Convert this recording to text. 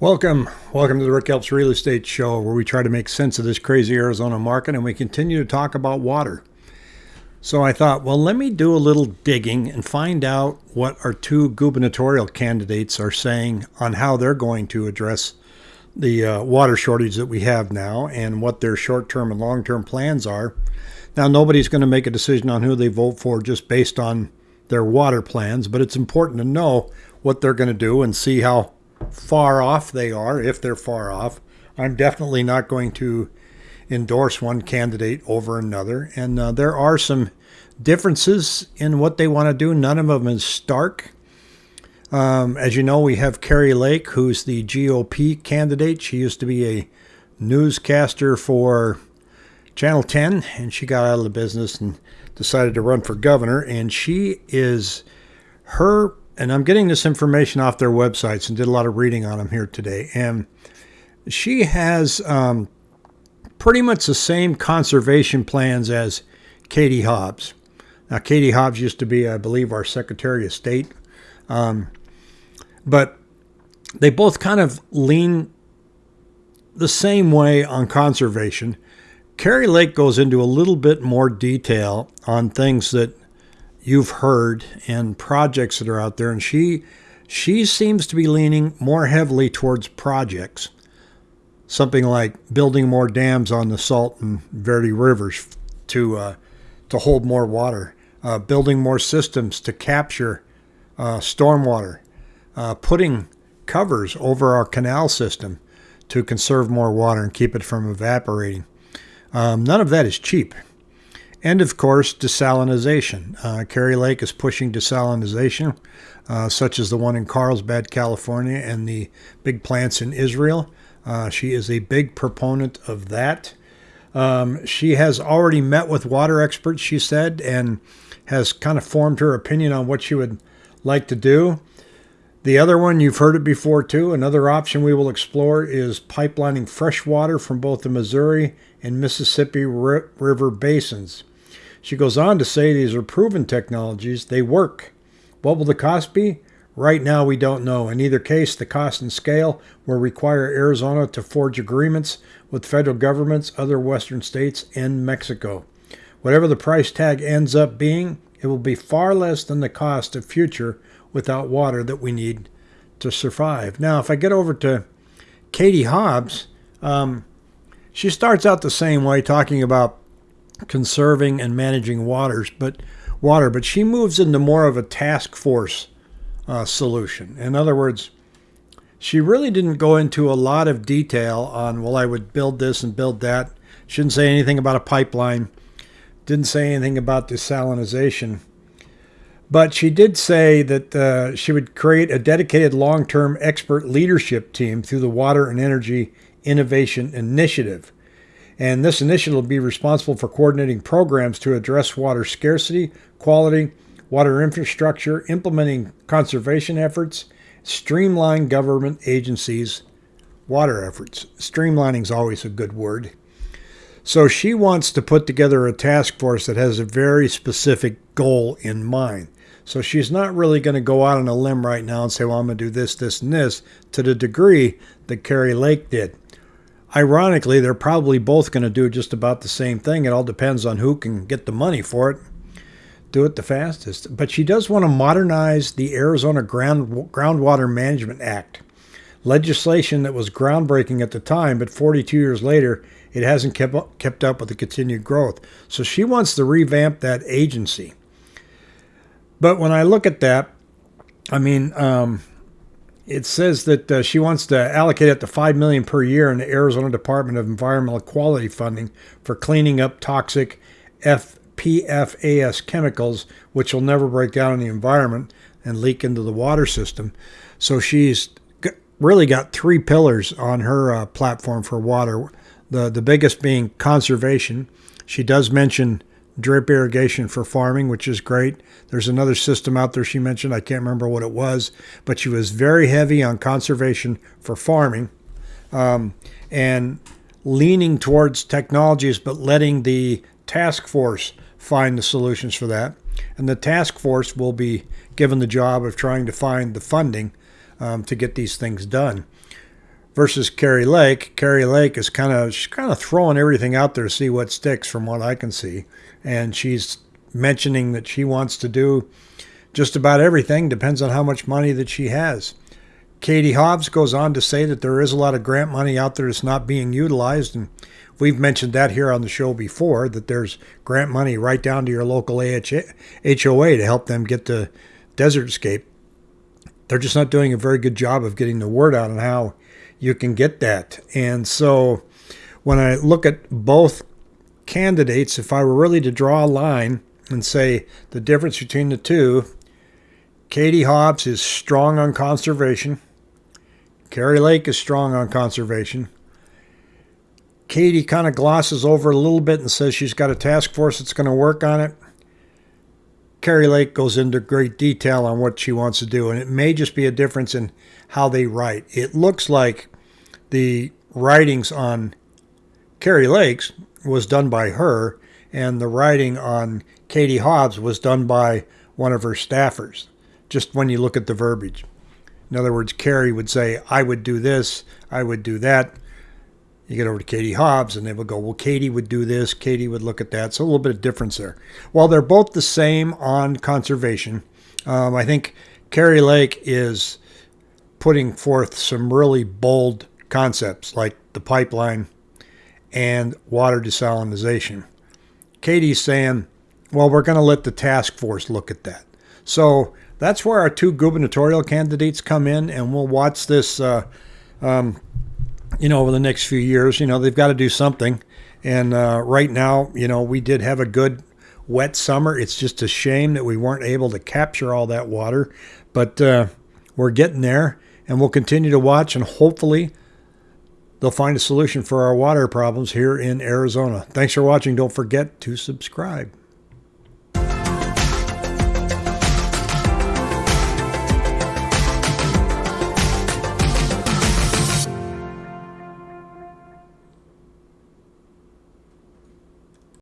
Welcome. Welcome to the Rick Helps Real Estate Show, where we try to make sense of this crazy Arizona market and we continue to talk about water. So I thought, well, let me do a little digging and find out what our two gubernatorial candidates are saying on how they're going to address the uh, water shortage that we have now and what their short term and long term plans are. Now, nobody's going to make a decision on who they vote for just based on their water plans, but it's important to know what they're going to do and see how far off they are, if they're far off. I'm definitely not going to endorse one candidate over another. And uh, there are some differences in what they want to do. None of them is stark. Um, as you know, we have Kari Lake, who's the GOP candidate. She used to be a newscaster for Channel 10, and she got out of the business and decided to run for governor. And she is her and I'm getting this information off their websites and did a lot of reading on them here today. And she has um, pretty much the same conservation plans as Katie Hobbs. Now, Katie Hobbs used to be, I believe, our Secretary of State. Um, but they both kind of lean the same way on conservation. Kari Lake goes into a little bit more detail on things that you've heard and projects that are out there and she she seems to be leaning more heavily towards projects. Something like building more dams on the Salt and Verde rivers to uh, to hold more water uh, building more systems to capture uh, stormwater uh, putting covers over our canal system to conserve more water and keep it from evaporating. Um, none of that is cheap and of course, desalinization. Uh, Kari Lake is pushing desalinization, uh, such as the one in Carlsbad, California, and the big plants in Israel. Uh, she is a big proponent of that. Um, she has already met with water experts, she said, and has kind of formed her opinion on what she would like to do. The other one, you've heard it before too. Another option we will explore is pipelining fresh water from both the Missouri and Mississippi River basins. She goes on to say these are proven technologies, they work. What will the cost be? Right now, we don't know. In either case, the cost and scale will require Arizona to forge agreements with federal governments, other western states, and Mexico. Whatever the price tag ends up being, it will be far less than the cost of future without water that we need to survive. Now, if I get over to Katie Hobbs, um, she starts out the same way, talking about conserving and managing waters, but water, but she moves into more of a task force uh, solution. In other words, she really didn't go into a lot of detail on, well, I would build this and build that. She didn't say anything about a pipeline, didn't say anything about desalinization. But she did say that uh, she would create a dedicated long term expert leadership team through the Water and Energy Innovation Initiative and this initiative will be responsible for coordinating programs to address water scarcity, quality, water infrastructure, implementing conservation efforts, streamline government agencies' water efforts. Streamlining is always a good word. So she wants to put together a task force that has a very specific goal in mind. So she's not really going to go out on a limb right now and say, well, I'm going to do this, this, and this to the degree that Kari Lake did. Ironically, they're probably both going to do just about the same thing. It all depends on who can get the money for it, do it the fastest. But she does want to modernize the Arizona Ground, Groundwater Management Act, legislation that was groundbreaking at the time, but 42 years later, it hasn't kept up, kept up with the continued growth. So she wants to revamp that agency. But when I look at that, I mean, um, it says that uh, she wants to allocate up to five million per year in the Arizona Department of Environmental Quality funding for cleaning up toxic FPFAS chemicals, which will never break down in the environment and leak into the water system. So she's really got three pillars on her uh, platform for water. The the biggest being conservation. She does mention drip irrigation for farming, which is great. There's another system out there she mentioned. I can't remember what it was, but she was very heavy on conservation for farming um, and leaning towards technologies, but letting the task force find the solutions for that. And the task force will be given the job of trying to find the funding um, to get these things done. Versus Kari Lake. Kari Lake is kind of she's kind of throwing everything out there to see what sticks from what I can see. And she's mentioning that she wants to do just about everything, depends on how much money that she has. Katie Hobbs goes on to say that there is a lot of grant money out there that's not being utilized. And we've mentioned that here on the show before that there's grant money right down to your local HOA to help them get to Desertscape. They're just not doing a very good job of getting the word out on how you can get that. And so when I look at both candidates, if I were really to draw a line and say the difference between the two, Katie Hobbs is strong on conservation. Kari Lake is strong on conservation. Katie kind of glosses over a little bit and says she's got a task force that's going to work on it. Kari Lake goes into great detail on what she wants to do, and it may just be a difference in how they write. It looks like the writings on Kari Lakes was done by her, and the writing on Katie Hobbs was done by one of her staffers, just when you look at the verbiage. In other words, Kari would say, I would do this, I would do that. You get over to Katie Hobbs, and they would go, Well, Katie would do this, Katie would look at that. So a little bit of difference there. While they're both the same on conservation, um, I think Kari Lake is putting forth some really bold concepts like the pipeline and water desalination. Katie's saying, well, we're going to let the task force look at that. So that's where our two gubernatorial candidates come in, and we'll watch this, uh, um, you know, over the next few years. You know, they've got to do something. And uh, right now, you know, we did have a good wet summer. It's just a shame that we weren't able to capture all that water, but uh, we're getting there, and we'll continue to watch, and hopefully they'll find a solution for our water problems here in Arizona. Thanks for watching. Don't forget to subscribe.